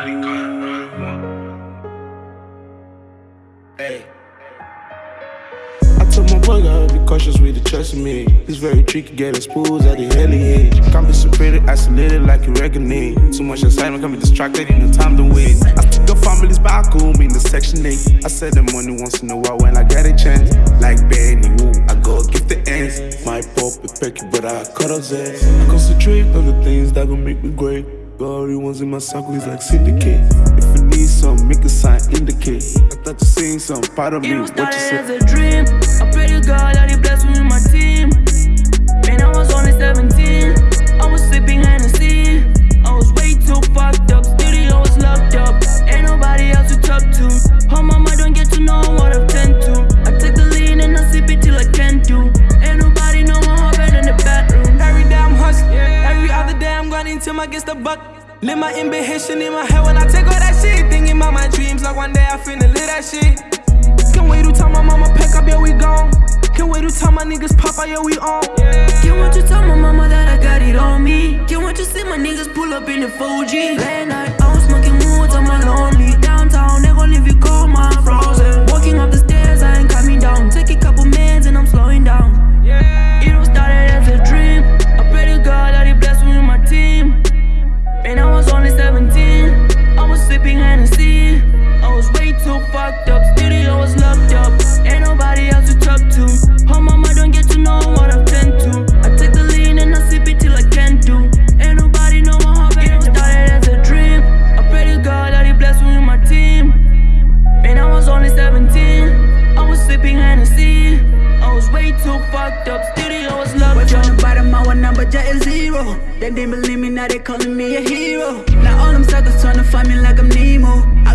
Hey. I told my boy, gotta be cautious with the trust in me. It's very tricky, get exposed at the early age. Can't be pretty, isolated like you reckoning. Too much excitement, can be distracted, ain't no time to wait. I took the families back home in the section 8. I said the money once in a while when I get a chance. Like Benny I go is but I cut off zest. I concentrate on the things that gon' make me great. The ones in my circle, it's like syndicate. If you need some, make a sign, indicate. I thought you saying some part of me. It was What you say? as a dream. I pray to God that He bless get the buck. Live my ambition in my head when I take all that shit. Thinking about my dreams, like one day I finna live that shit. Can't wait to tell my mama pack up, yeah we gone. Can't wait to tell my niggas pop out, yeah we on. Can't want you tell my mama that I got it on me. Can't want you see my niggas pull up in the 4G. Late way too fucked up. Studio was Way locked from the bottom, my one number just is zero. They didn't believe me, now they calling me a hero. Now all them suckers trying to find me like I'm Nemo. I